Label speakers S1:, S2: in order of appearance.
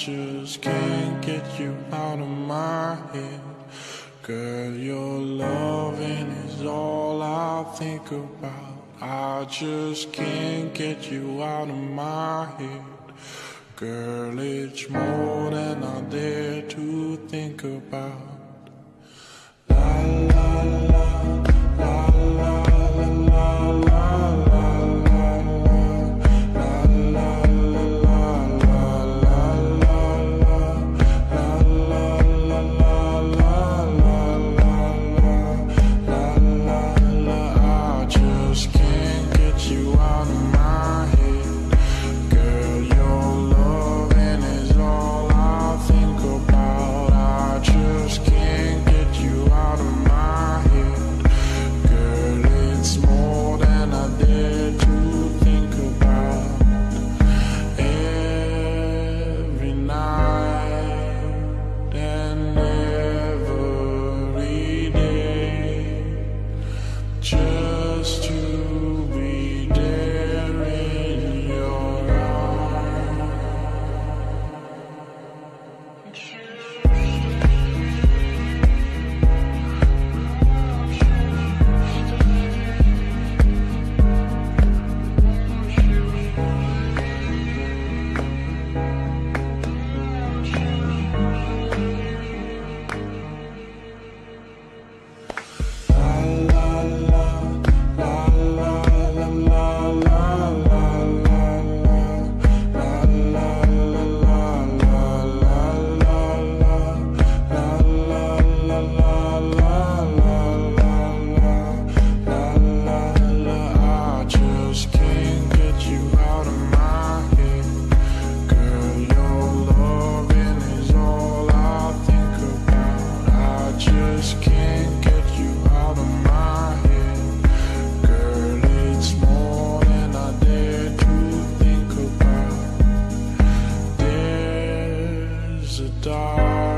S1: just can't get you out of my head. Girl, your loving is all I think about. I just can't get you out of my head. Girl, it's more than I dare to think about. a dark